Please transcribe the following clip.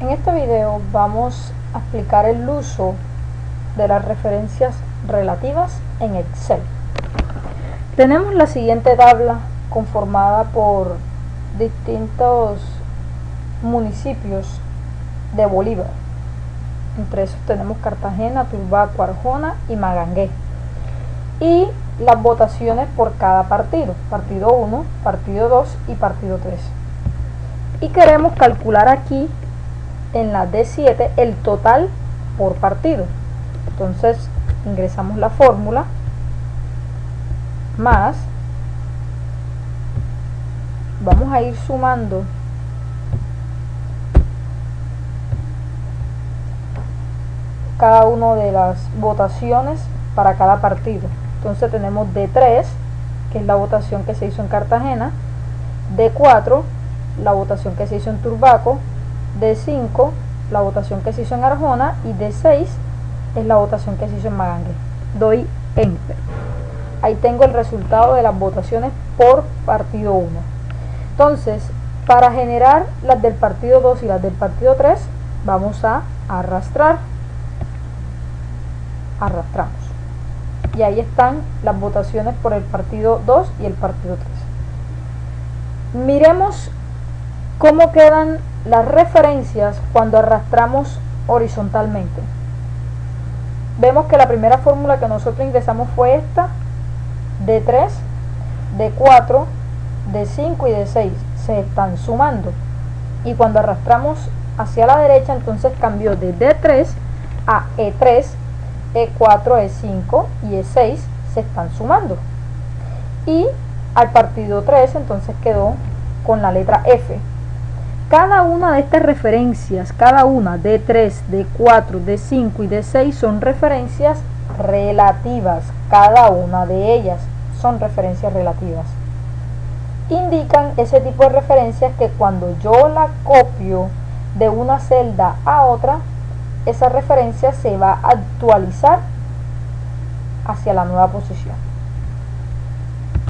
En este video vamos a explicar el uso de las referencias relativas en Excel. Tenemos la siguiente tabla conformada por distintos municipios de Bolívar. Entre esos tenemos Cartagena, Turbaco, Arjona y Magangué. Y las votaciones por cada partido, partido 1, partido 2 y partido 3. Y queremos calcular aquí en la D7 el total por partido. Entonces ingresamos la fórmula más vamos a ir sumando cada una de las votaciones para cada partido. Entonces tenemos D3, que es la votación que se hizo en Cartagena, D4, la votación que se hizo en Turbaco, de 5 la votación que se hizo en Arjona y de 6 es la votación que se hizo en Magangue. Doy Enter. Ahí tengo el resultado de las votaciones por partido 1. Entonces, para generar las del partido 2 y las del partido 3, vamos a arrastrar. Arrastramos. Y ahí están las votaciones por el partido 2 y el partido 3. Miremos cómo quedan las referencias cuando arrastramos horizontalmente. Vemos que la primera fórmula que nosotros ingresamos fue esta, de 3, de 4, de 5 y de 6. Se están sumando. Y cuando arrastramos hacia la derecha, entonces cambió de D3 a E3, E4, E5 y E6 se están sumando. Y al partido 3 entonces quedó con la letra F. Cada una de estas referencias, cada una de 3, de 4, de 5 y de 6 son referencias relativas. Cada una de ellas son referencias relativas. Indican ese tipo de referencias que cuando yo la copio de una celda a otra, esa referencia se va a actualizar hacia la nueva posición.